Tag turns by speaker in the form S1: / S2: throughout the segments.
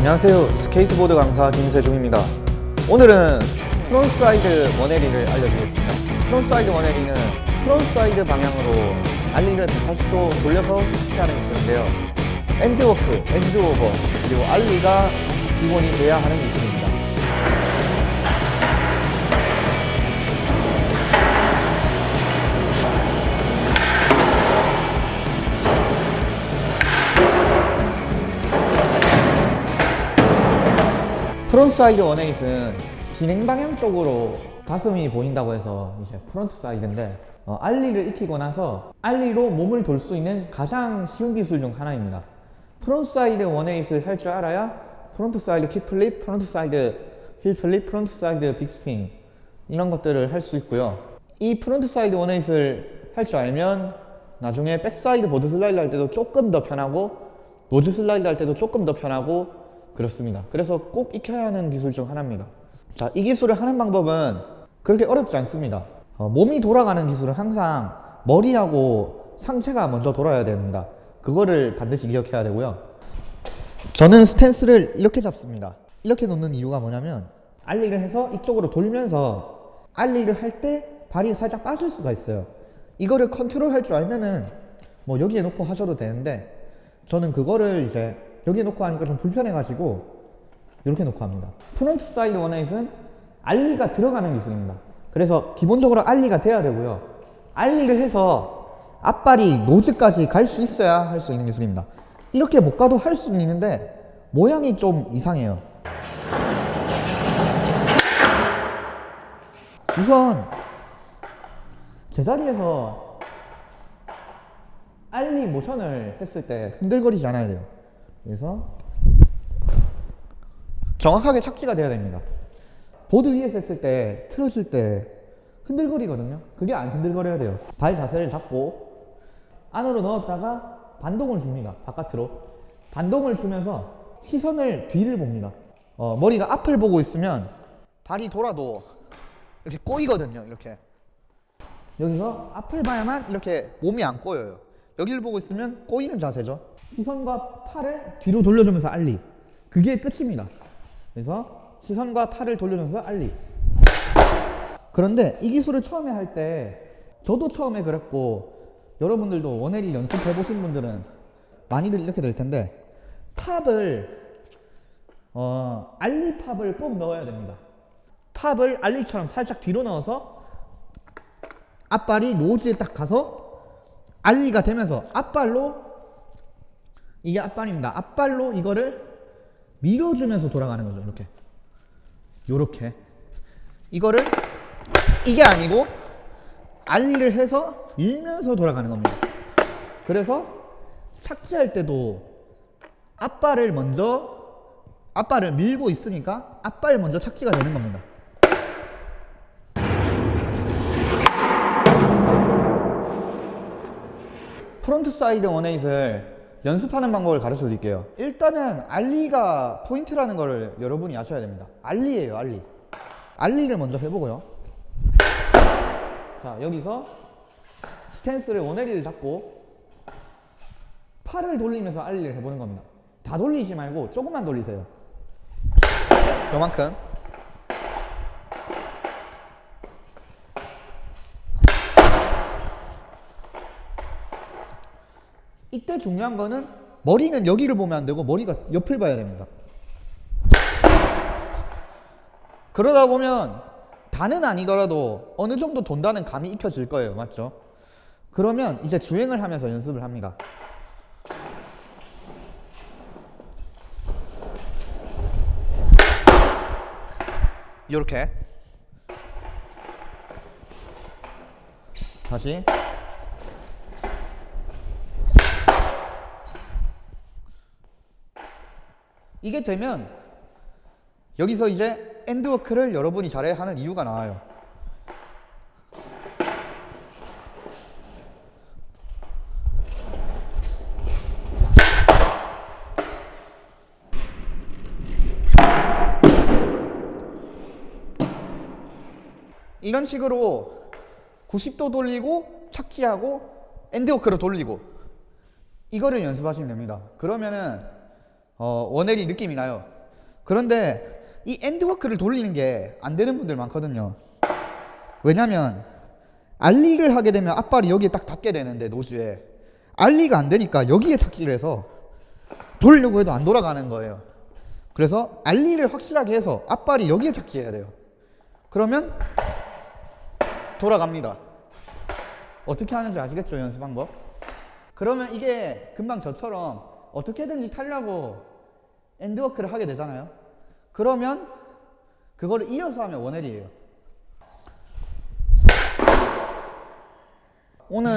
S1: 안녕하세요. 스케이트보드 강사 김세중입니다. 오늘은 frontside one eighty를 알려드리겠습니다. frontside one eighty는 frontside 방향으로 ollie를 180도 돌려서 시하는 기술인데요. end walk, end over, 그리고 ollie가 기본이 돼야 하는 기술입니다 frontside one eight은 진행 방향 쪽으로 가슴이 보인다고 해서 이제 frontside인데 어, ollie를 익히고 나서 ollie로 몸을 돌 수 있는 가장 쉬운 기술 중 하나입니다. frontside one eight을 할 줄 알아야 frontside kickflip, frontside heelflip, frontside bigspin 이런 것들을 할 수 있고요. 이 frontside one eight을 할 줄 알면 나중에 backside boardslide 할 때도 조금 더 편하고 noseslide 할 때도 조금 더 편하고 그렇습니다. 그래서 꼭 익혀야 하는 기술 중 하나입니다. 자, 이 기술을 하는 방법은 그렇게 어렵지 않습니다. 어, 몸이 돌아가는 기술은 항상 머리하고 상체가 먼저 돌아야 됩니다. 그거를 반드시 기억해야 되고요. 저는 stance를 이렇게 잡습니다. 이렇게 놓는 이유가 뭐냐면 ollie를 해서 이쪽으로 돌면서 ollie를 할 때 발이 살짝 빠질 수가 있어요. 이거를 컨트롤 할 줄 알면은 뭐 여기에 놓고 하셔도 되는데 저는 그거를 이제 여기에 놓고 하니까 좀 불편해가지고 이렇게 놓고 합니다. frontside one eight은 ollie가 들어가는 기술입니다. 그래서 기본적으로 ollie가 돼야 되고요. ollie를 해서 앞발이 nose까지 갈 수 있어야 할 수 있는 기술입니다. 이렇게 못 가도 할 수는 있는데 모양이 좀 이상해요. 우선 제자리에서 알리 모션을 했을 때 흔들거리지 않아야 돼요. 그래서 정확하게 착지가 돼야 됩니다. 보드 위에서 했을 때 틀었을 때 흔들거리거든요. 그게 안 흔들거려야 돼요. 발 자세를 잡고 안으로 넣었다가 반동을 줍니다. 바깥으로. 반동을 주면서 시선을 뒤를 봅니다. 어, 머리가 앞을 보고 있으면 발이 돌아도 이렇게 꼬이거든요. 이렇게. 여기서 앞을 봐야만 이렇게 몸이 안 꼬여요. 여기를 보고 있으면 꼬이는 자세죠. 시선과 팔을 뒤로 돌려주면서 알리. 그게 끝입니다. 그래서 시선과 팔을 돌려주면서 알리. 그런데 이 기술을 처음에 할 때 저도 처음에 그랬고 여러분들도 원에리 연습해 보신 분들은 많이들 이렇게 될 텐데 팝을 어, 알리 팝을 꼭 넣어야 됩니다. 팝을 알리처럼 살짝 뒤로 넣어서 앞발이 노즈에 딱 가서 알리가 되면서 앞발로 이게 앞발입니다. 앞발로 이거를 밀어주면서 돌아가는 거죠. 이렇게. 요렇게. 이거를 이게 아니고 ollie를 해서 밀면서 돌아가는 겁니다. 그래서 착지할 때도 앞발을 먼저 앞발을 밀고 있으니까 앞발 먼저 착지가 되는 겁니다. frontside one eight을 연습하는 방법을 가르쳐 드릴게요. 일단은 ollie가 포인트라는 것을 여러분이 아셔야 됩니다. ollie예요 ollie. 알리를 먼저 해보고요. 자 여기서 스탠스를 원에리를 잡고 팔을 돌리면서 알리를 해보는 겁니다. 다 돌리지 말고 조금만 돌리세요. 요만큼 이때 중요한 거는 머리는 여기를 보면 안 되고 머리가 옆을 봐야 됩니다. 그러다 보면 다는 아니더라도 어느 정도 돈다는 감이 익혀질 거예요. 맞죠? 그러면 이제 주행을 하면서 연습을 합니다. 이렇게 다시 이게 되면 여기서 이제 end walk를 여러분이 잘해야 하는 이유가 나와요. 이런 식으로 90도 돌리고 착지하고 end walk로 돌리고 이거를 연습하시면 됩니다. 그러면은 어, one-eighty 느낌이 나요. 그런데 이 end walk를 돌리는 게 안 되는 분들 많거든요. 왜냐면 ollie를 하게 되면 앞발이 여기에 딱 닿게 되는데 nose에 ollie가 안 되니까 여기에 착지를 해서 돌려고 해도 안 돌아가는 거예요. 그래서 ollie를 확실하게 해서 앞발이 여기에 착지해야 돼요. 그러면 돌아갑니다. 어떻게 하는지 아시겠죠 연습 방법? 그러면 이게 금방 저처럼 어떻게든지 타려고 end walk를 하게 되잖아요. 그러면 그거를 이어서 하면 원헬이에요. 오늘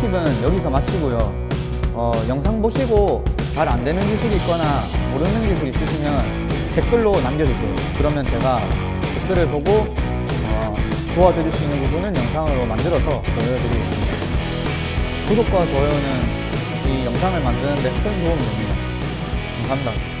S1: 팁은 여기서 마치고요. 어, 영상 보시고 잘 안 되는 기술이 있거나 모르는 기술이 있으시면 댓글로 남겨주세요. 그러면 제가 댓글을 보고 어, 도와드릴 수 있는 부분은 영상으로 만들어서 보여드리겠습니다. 구독과 좋아요는 이 영상을 만드는 데 큰 도움이 됩니다. 감사합니다.